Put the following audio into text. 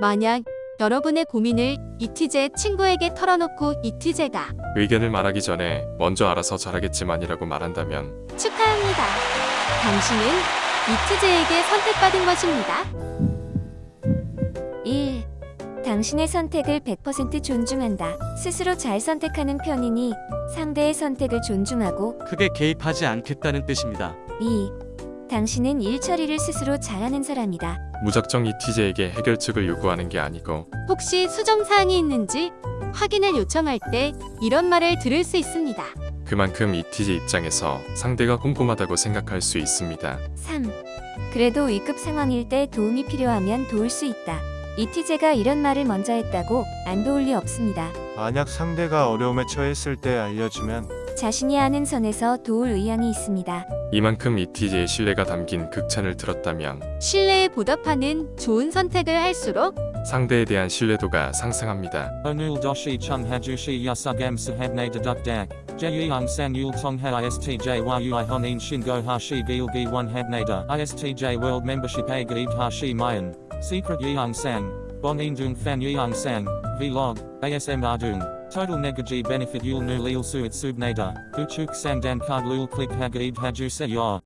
만약 여러분의 고민을 이티제 친구에게 털어놓고 이티제가 의견을 말하기 전에 먼저 알아서 잘하겠지만이라고 말한다면 축하합니다. 당신은 이티제에게 선택받은 것입니다. 1. 당신의 선택을 100% 존중한다. 스스로 잘 선택하는 편이니 상대의 선택을 존중하고 크게 개입하지 않겠다는 뜻입니다. 2. 당신은 일 처리를 스스로 잘하는 사람이다. 무작정 이티제에게 해결책을 요구하는 게 아니고 혹시 수정사항이 있는지 확인을 요청할 때 이런 말을 들을 수 있습니다. 그만큼 이티제 입장에서 상대가 꼼꼼하다고 생각할 수 있습니다. 3. 그래도 위급 상황일 때 도움이 필요하면 도울 수 있다. 이티제가 이런 말을 먼저 했다고 안 도울 리 없습니다. 만약 상대가 어려움에 처했을 때 알려주면 자신이 아는 선에서 도울 의향이 있습니다. 이만큼 이티제의 신뢰가 담긴 극찬을 들었다면 신뢰에 보답하는 좋은 선택을 할수록 상대에 대한 신뢰도가 상승합니다. Doshi chung hajushi yasugam sahabne deduk dak. Jeyang sang yul tongha istj world membership agib hashi mayan. Secret indung fan yeong sang. Vlog. ASM ardung. Total negaji benefit yul nu lil suit subnada. Uchuk sang dan card lul click hagib haju se yor.